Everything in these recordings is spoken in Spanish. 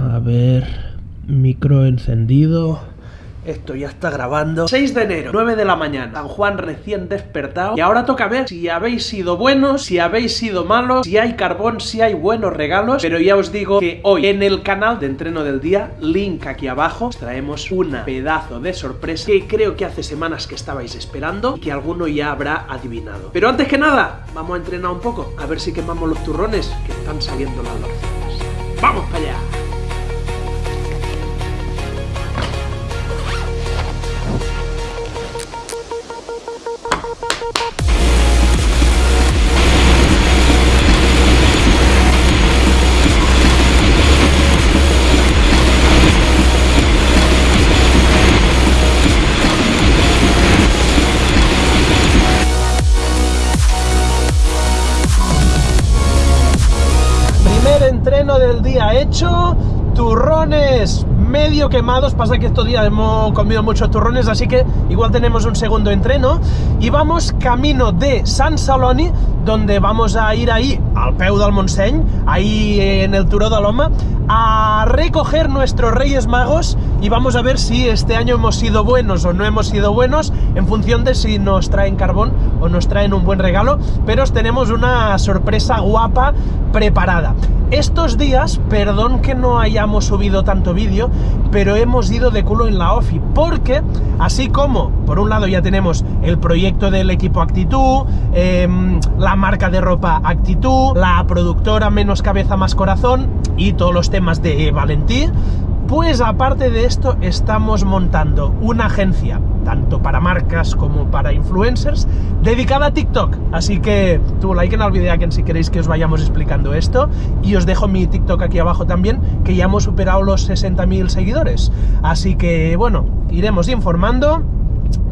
A ver, micro encendido. Esto ya está grabando. 6 de enero, 9 de la mañana. San Juan recién despertado. Y ahora toca ver si habéis sido buenos, si habéis sido malos, si hay carbón, si hay buenos regalos. Pero ya os digo que hoy en el canal de entreno del día, link aquí abajo, os traemos una pedazo de sorpresa que creo que hace semanas que estabais esperando y que alguno ya habrá adivinado. Pero antes que nada, vamos a entrenar un poco, a ver si quemamos los turrones que están saliendo las lorzas. ¡Vamos para allá! Entreno del día hecho, turrones medio quemados, pasa que estos días hemos comido muchos turrones, así que igual tenemos un segundo entreno, y vamos camino de San Saloni, donde vamos a ir ahí, al peu del ahí en el Turó de Loma, a recoger nuestros Reyes Magos, y vamos a ver si este año hemos sido buenos o no hemos sido buenos, en función de si nos traen carbón o nos traen un buen regalo, pero os tenemos una sorpresa guapa preparada. Estos días, perdón que no hayamos subido tanto vídeo, pero hemos ido de culo en la OFI, porque así como, por un lado ya tenemos el proyecto del equipo Actitud, eh, la marca de ropa Actitud, la productora Menos Cabeza Más Corazón y todos los temas de Valentí, pues aparte de esto estamos montando una agencia, tanto para marcas como para influencers, dedicada a TikTok. Así que tu like en el quien si queréis que os vayamos explicando esto. Y os dejo mi TikTok aquí abajo también, que ya hemos superado los 60.000 seguidores. Así que bueno, iremos informando,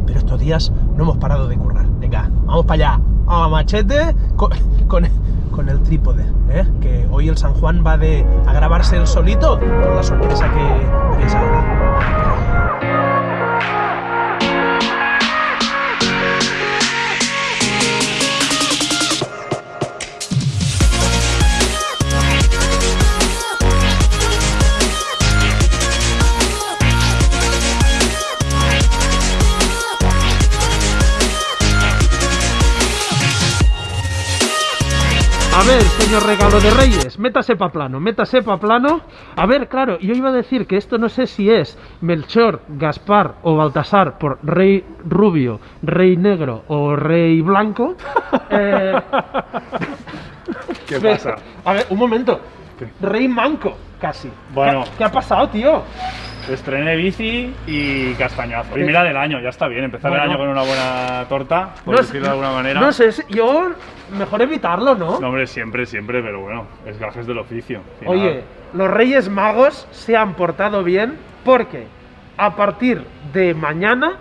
pero estos días no hemos parado de currar. Venga, vamos para allá. A machete con, con, con el trípode, ¿eh? que hoy el San Juan va de a grabarse el solito con la sorpresa que veréis ahora. Señor regalo de reyes, métase pa' plano, métase pa' plano. A ver, claro, yo iba a decir que esto no sé si es Melchor, Gaspar o Baltasar por rey rubio, rey negro o rey blanco. Eh, ¿Qué pasa? A ver, un momento. Rey manco, casi. Bueno. ¿Qué, qué ha pasado, tío? Estrené bici y castañazo. Primera del año, ya está bien. Empezar Bueno. el año con una buena torta, por No sé- decirlo de alguna manera. No sé, yo mejor evitarlo, ¿no? No, hombre, siempre, siempre, pero bueno, es gajes del oficio. Final, Oye, los Reyes Magos se han portado bien porque a partir de mañana,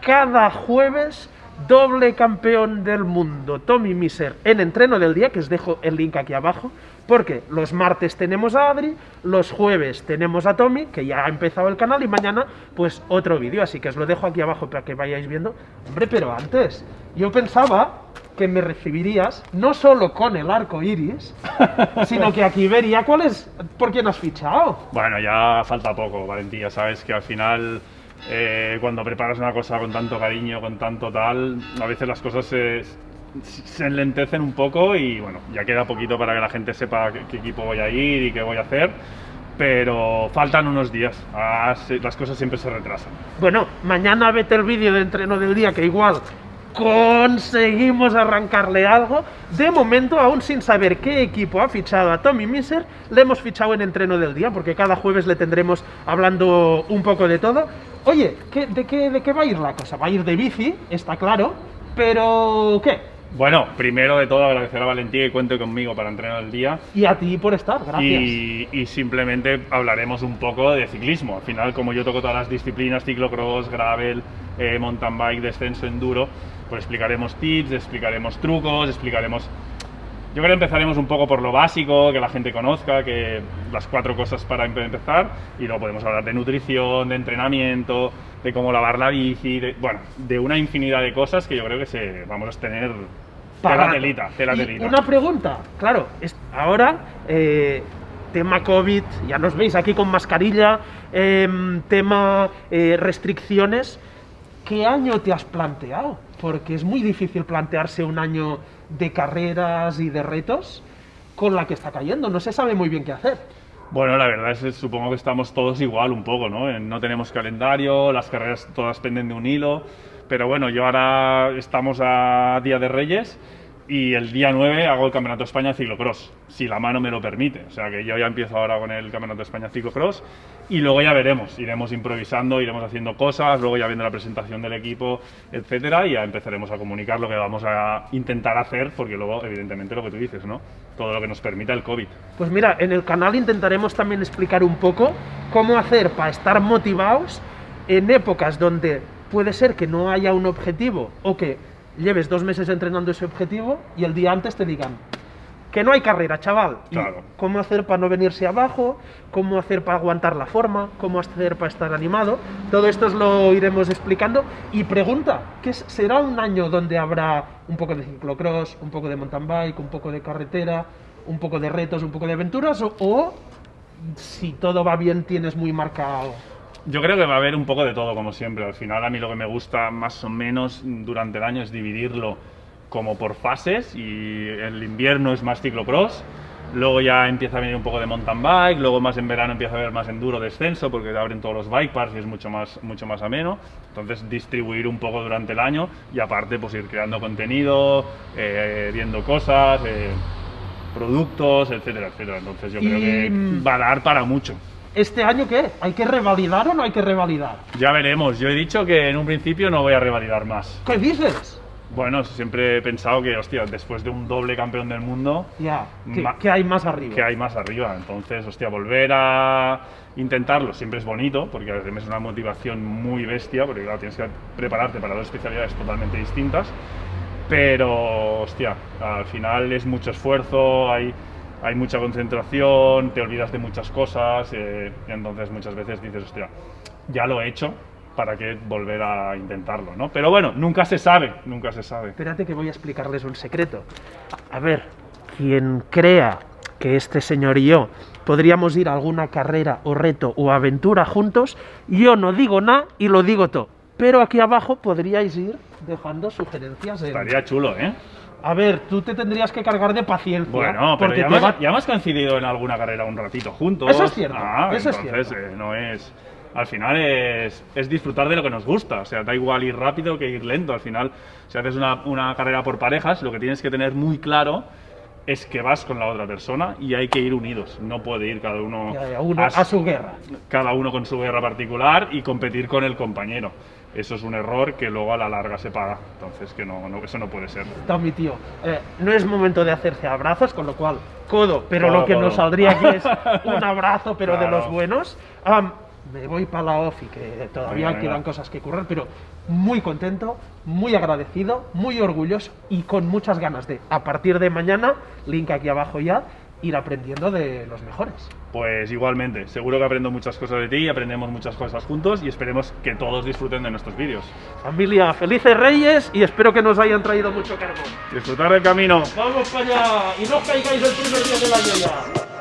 cada jueves, doble campeón del mundo, Tommy Miser, en entreno del día, que os dejo el link aquí abajo, porque los martes tenemos a Adri, los jueves tenemos a Tommy, que ya ha empezado el canal, y mañana, pues otro vídeo, así que os lo dejo aquí abajo para que vayáis viendo. Hombre, pero antes, yo pensaba que me recibirías no solo con el arco iris, sino que aquí vería cuál es, por quién has fichado. Bueno, ya falta poco, Valentía. Sabes que al final, eh, cuando preparas una cosa con tanto cariño, con tanto tal, a veces las cosas se, se enlentecen un poco y bueno, ya queda poquito para que la gente sepa qué, qué equipo voy a ir y qué voy a hacer. Pero faltan unos días, Ah, se- las cosas siempre se retrasan. Bueno, mañana vete el vídeo de entreno del día, que igual conseguimos arrancarle algo. De momento, aún sin saber qué equipo ha fichado a Tommy Miser, le hemos fichado en entreno del día, porque cada jueves le tendremos hablando un poco de todo. Oye, ¿qué- de, qué, ¿de qué va a ir la cosa? Va a ir de bici, está claro, pero ¿qué? Bueno, primero de todo agradecer a Valentía que cuente conmigo para entrenar el día. Y a ti por estar, gracias. Y, y simplemente hablaremos un poco de ciclismo. Al final, como yo toco todas las disciplinas, ciclocross, gravel, eh, mountain bike, descenso, enduro, pues explicaremos tips, explicaremos trucos, explicaremos... Yo creo que empezaremos un poco por lo básico, que la gente conozca, que las cuatro cosas para em- empezar, y luego podemos hablar de nutrición, de entrenamiento, de cómo lavar la bici, de, bueno, de una infinidad de cosas que yo creo que se, vamos a tener Pagando. telita, tela telita. Una pregunta, claro, es- ahora eh, tema COVID, ya nos veis aquí con mascarilla, em, tema eh, restricciones. ¿Qué año te has planteado? Porque es muy difícil plantearse un año de carreras y de retos con la que está cayendo. No se sabe muy bien qué hacer. Bueno, la verdad es que supongo que estamos todos igual un poco, ¿no? No tenemos calendario, las carreras todas penden de un hilo, pero bueno, yo ahora estamos a Día de Reyes y el día 9 hago el Campeonato España Ciclocross, si la mano me lo permite. O sea que yo ya empiezo ahora con el Campeonato España Ciclocross y luego ya veremos, iremos improvisando, iremos haciendo cosas, luego ya viendo la presentación del equipo, etcétera, y ya empezaremos a comunicar lo que vamos a intentar hacer, porque luego, evidentemente, lo que tú dices, ¿no? Todo lo que nos permita el COVID. Pues mira, en el canal intentaremos también explicar un poco cómo hacer para estar motivados en épocas donde puede ser que no haya un objetivo o que lleves dos meses entrenando ese objetivo y el día antes te digan que no hay carrera, chaval. Claro. ¿Cómo hacer para no venirse abajo? ¿Cómo hacer para aguantar la forma? ¿Cómo hacer para estar animado? Todo esto os lo iremos explicando. Y pregunta, ¿qué será un año donde habrá un poco de ciclocross, un poco de mountain bike, un poco de carretera, un poco de retos, un poco de aventuras? ¿O, o si todo va bien tienes muy marcado? Yo creo que va a haber un poco de todo, como siempre. Al final, a mí lo que me gusta más o menos durante el año es dividirlo como por fases y el invierno es más ciclocross, luego ya empieza a venir un poco de mountain bike, luego más en verano empieza a haber más enduro, descenso, porque abren todos los bike parks y es mucho más, mucho más ameno. Entonces, distribuir un poco durante el año y aparte, pues ir creando contenido, eh, viendo cosas, eh, productos, etcétera, etcétera. Entonces, yo creo Y, que mm, va a dar para mucho. ¿Este año qué? ¿Hay que revalidar o no hay que revalidar? Ya veremos. Yo he dicho que en un principio no voy a revalidar más. ¿Qué dices? Bueno, siempre he pensado que, hostia, después de un doble campeón del mundo, Ya, ¿qué, qué hay más arriba? ¿qué hay más arriba? Entonces, hostia, volver a intentarlo siempre es bonito, porque además es una motivación muy bestia, porque claro, tienes que prepararte para dos especialidades totalmente distintas. Pero, hostia, al final es mucho esfuerzo, hay, hay mucha concentración, te olvidas de muchas cosas, eh, y entonces muchas veces dices, hostia, ya lo he hecho, ¿para qué volver a intentarlo? ¿no? Pero bueno, nunca se sabe, nunca se sabe. Espérate que voy a explicarles un secreto. A ver, quien crea que este señor y yo podríamos ir a alguna carrera o reto o aventura juntos, yo no digo nada y lo digo todo. Pero aquí abajo podríais ir dejando sugerencias. en- Estaría chulo, ¿eh? A ver, tú te tendrías que cargar de paciencia. Bueno, pero porque ya te va- ya hemos coincidido en alguna carrera un ratito juntos. Eso es cierto, Ah, eso es entonces, cierto. eh, no es. Al final es, es disfrutar de lo que nos gusta. O sea, da igual ir rápido que ir lento. Al final, si haces una, una carrera por parejas, lo que tienes que tener muy claro es que vas con la otra persona y hay que ir unidos. No puede ir cada uno, uno a su guerra. cada uno con su guerra particular y competir con el compañero. Eso es un error que luego a la larga se paga. Entonces, que no, no- eso no puede ser. Está mi tío. Eh, no es momento de hacerse abrazos, con lo cual, codo, pero Codo, lo que codo. nos saldría aquí es un abrazo, pero de Claro. los buenos. Am, me voy para la ofi, que todavía Venga, quedan venga. cosas que currar, pero muy contento, muy agradecido, muy orgulloso y con muchas ganas de, a partir de mañana, link aquí abajo ya, ir aprendiendo de los mejores. Pues igualmente, seguro que aprendo muchas cosas de ti, aprendemos muchas cosas juntos y esperemos que todos disfruten de nuestros vídeos. Familia, felices reyes y espero que nos hayan traído mucho carbón. Disfrutar del camino. ¡Vamos para allá! Y no os caigáis el primer día del año ya.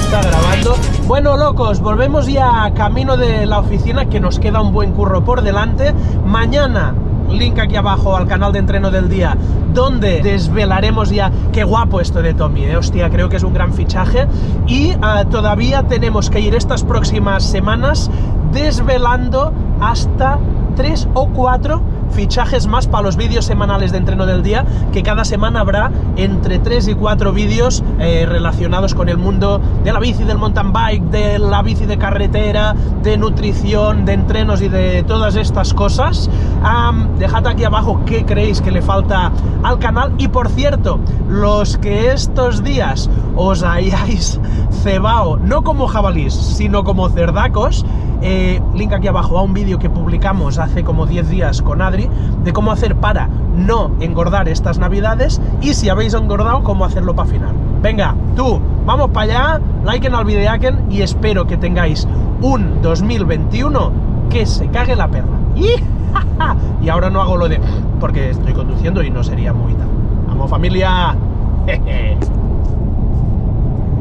Está grabando. Bueno, locos, volvemos ya camino de la oficina, que nos queda un buen curro por delante. Mañana, link aquí abajo al canal de entreno del día, donde desvelaremos ya. Qué guapo esto de Tommy, eh. Hostia, creo que es un gran fichaje. Y ah, todavía tenemos que ir estas próximas semanas desvelando hasta tres o cuatro fichajes más para los vídeos semanales de entreno del día, que cada semana habrá entre 3 y 4 vídeos eh, relacionados con el mundo de la bici, del mountain bike, de la bici de carretera, de nutrición, de entrenos y de todas estas cosas. Am, dejad aquí abajo qué creéis que le falta al canal. Y por cierto, los que estos días os hayáis cebado, no como jabalís, sino como cerdacos, eh, link aquí abajo a un vídeo que publicamos hace como 10 días con Adri de cómo hacer para no engordar estas navidades y si habéis engordado, cómo hacerlo para final. Venga, tú, vamos para allá, liken al videaken y espero que tengáis un 2021 que se cague la perra. y ahora no hago lo de porque estoy conduciendo y no sería muy tal. Amo familia.